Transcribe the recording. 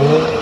Oh.